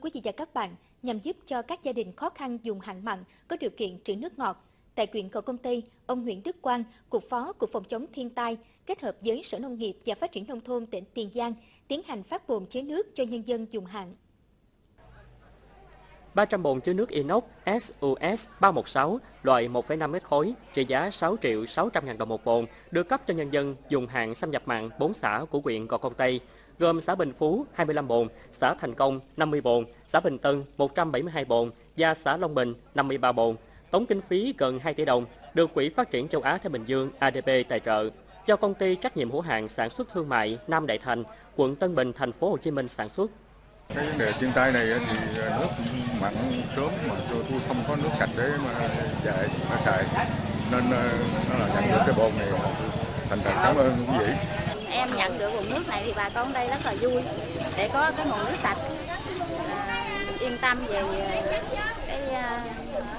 quý vị và các bạn, nhằm giúp cho các gia đình khó khăn dùng hạn mặn có điều kiện trữ nước ngọt, tại huyện Cầu Công Tây, ông Nguyễn Đức Quang, Cục Phó Cục Phòng chống thiên tai, kết hợp với Sở Nông nghiệp và Phát triển Nông thôn tỉnh Tiền Giang, tiến hành phát bồn chế nước cho nhân dân dùng hạn. 300 bồn chứa nước inox SUS 316 loại 1,5 mét khối trị giá 6 triệu 600 ngàn đồng một bồn được cấp cho nhân dân dùng hạn xâm nhập mặn 4 xã của huyện Gò Công Tây, gồm xã Bình Phú 25 bồn, xã Thành Công 50 bồn, xã Bình Tân 172 bồn và xã Long Bình 53 bồn. Tổng kinh phí gần 2 tỷ đồng được Quỹ Phát triển châu Á Thái Bình Dương ADB tài trợ cho công ty trách nhiệm hữu hạn sản xuất thương mại Nam Đại Thành, quận Tân Bình, thành phố Hồ Chí Minh sản xuất. Cái vấn đề thiên tai này thì nước mặn sớm mà tôi không có nước sạch để mà chạy nó xài. Nên ờ, nó là nhận được cái bồn này thành thật cảm ơn quý vị em nhận được nguồn nước này thì bà con đây rất là vui để có cái nguồn nước sạch. À, yên tâm về cái à,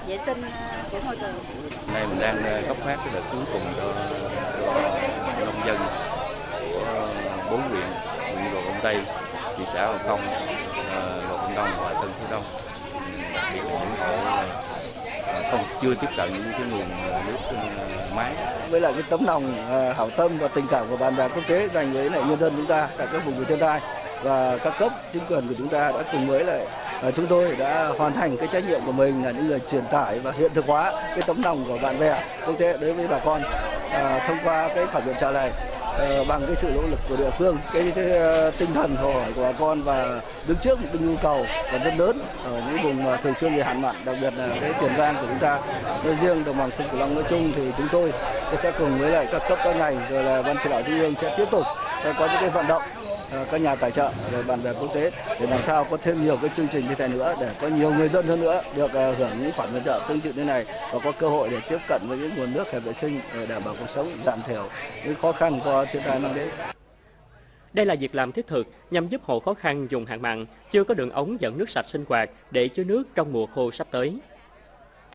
vệ sinh của môi trường. Nay mình đang cấp phát cái đợt cuối cùng cho, cho nông dân của bốn huyện, huyện Gò Công Tây, thị xã Hồng Kông, Gò Công Đông và Tân Phú Đông. Đặc biệt là những hộ không chưa tiếp cận những cái nguồn ờ, nước ờ, máy với lại cái tấm lòng ờ, hảo tâm và tình cảm của bạn bè quốc tế dành với lại nhân dân chúng ta tại các vùng bị thiên tai và các cấp chính quyền của chúng ta đã cùng với lại chúng tôi đã hoàn thành cái trách nhiệm của mình là những người truyền tải và hiện thực hóa cái tấm lòng của bạn bè quốc tế đối với bà con à, thông qua cái phản biện trả lời. Ờ, bằng cái sự nỗ lực của địa phương cái, cái, ờ, tinh thần hồ hỏi của bà con và đứng trước một cái nhu cầu còn rất lớn ở những vùng thường xuyên bị hạn mặn đặc biệt là cái tiền giang của chúng ta. Nói riêng đồng bằng sông cửu long nói chung thì chúng tôi sẽ cùng với lại các cấp các ngành rồi là ban chỉ đạo trung ương sẽ tiếp tục ờ, có những cái vận động À, các nhà tài trợ rồi bạn bè quốc tế để làm sao có thêm nhiều cái chương trình như thế nữa, để có nhiều người dân hơn nữa được à, hưởng những khoản viện trợ tương tự như này và có cơ hội để tiếp cận với những nguồn nước hợp vệ sinh để đảm bảo cuộc sống, giảm thiểu những khó khăn do thiên tai mang đến. Đây là việc làm thiết thực nhằm giúp hộ khó khăn dùng hạn mặn, chưa có đường ống dẫn nước sạch sinh hoạt để chứa nước trong mùa khô sắp tới.